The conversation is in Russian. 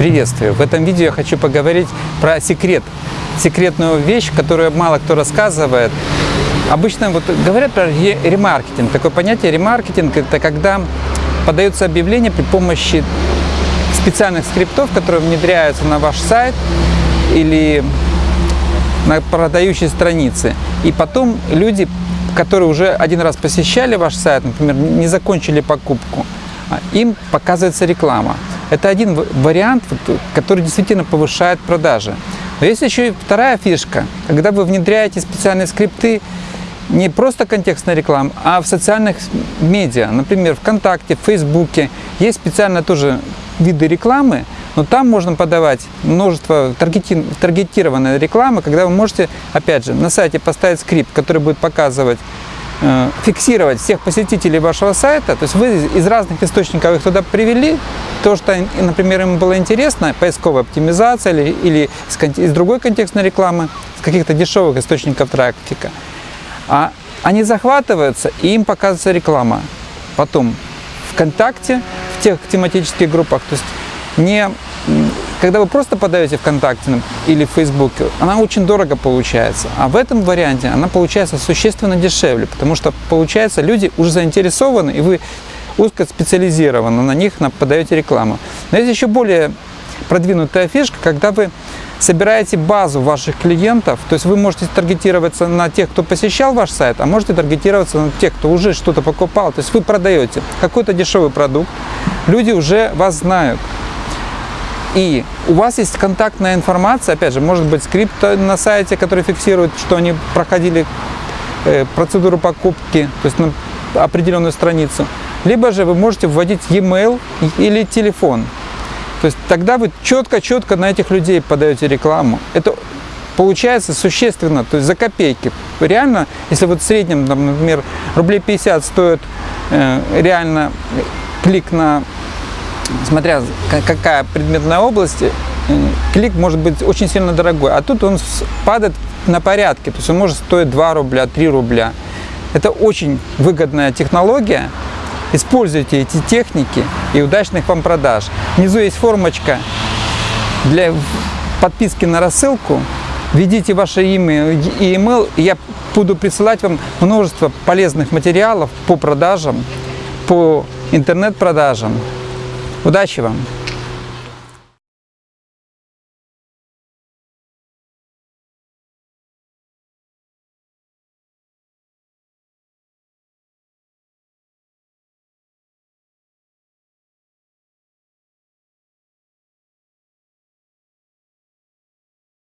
Приветствую! В этом видео я хочу поговорить про секрет, секретную вещь, которую мало кто рассказывает. Обычно вот говорят про ремаркетинг. Такое понятие ремаркетинг – это когда подается объявление при помощи специальных скриптов, которые внедряются на ваш сайт или на продающей странице. И потом люди, которые уже один раз посещали ваш сайт, например, не закончили покупку, а им показывается реклама. Это один вариант, который действительно повышает продажи. Но есть еще и вторая фишка. Когда вы внедряете специальные скрипты, не просто контекстная реклама, а в социальных медиа, например, ВКонтакте, в Фейсбуке, есть специально тоже виды рекламы, но там можно подавать множество таргети таргетированной рекламы, когда вы можете, опять же, на сайте поставить скрипт, который будет показывать фиксировать всех посетителей вашего сайта, то есть вы из разных источников их туда привели, то, что, например, им было интересно, поисковая оптимизация или, или из, из другой контекстной рекламы, с каких-то дешевых источников трафика, а они захватываются, и им показывается реклама. Потом ВКонтакте, в тех тематических группах, то есть не когда вы просто подаете ВКонтакте или в Фейсбуке, она очень дорого получается. А в этом варианте она получается существенно дешевле, потому что, получается, люди уже заинтересованы, и вы узко специализированно на них подаете рекламу. Но есть еще более продвинутая фишка, когда вы собираете базу ваших клиентов, то есть вы можете таргетироваться на тех, кто посещал ваш сайт, а можете таргетироваться на тех, кто уже что-то покупал. То есть вы продаете какой-то дешевый продукт, люди уже вас знают. И у вас есть контактная информация, опять же, может быть скрипт на сайте, который фиксирует, что они проходили э, процедуру покупки, то есть на определенную страницу. Либо же вы можете вводить e-mail или телефон. То есть тогда вы четко-четко на этих людей подаете рекламу. Это получается существенно, то есть за копейки. Реально, если вот в среднем, например, рублей 50 стоит э, реально клик на смотря какая предметная область, э, клик может быть очень сильно дорогой, а тут он падает на порядке, то есть он может стоить 2 рубля, 3 рубля. Это очень выгодная технология. Используйте эти техники и удачных вам продаж. Внизу есть формочка для подписки на рассылку. Введите ваше имя и email, и я буду присылать вам множество полезных материалов по продажам, по интернет-продажам. Удачи вам!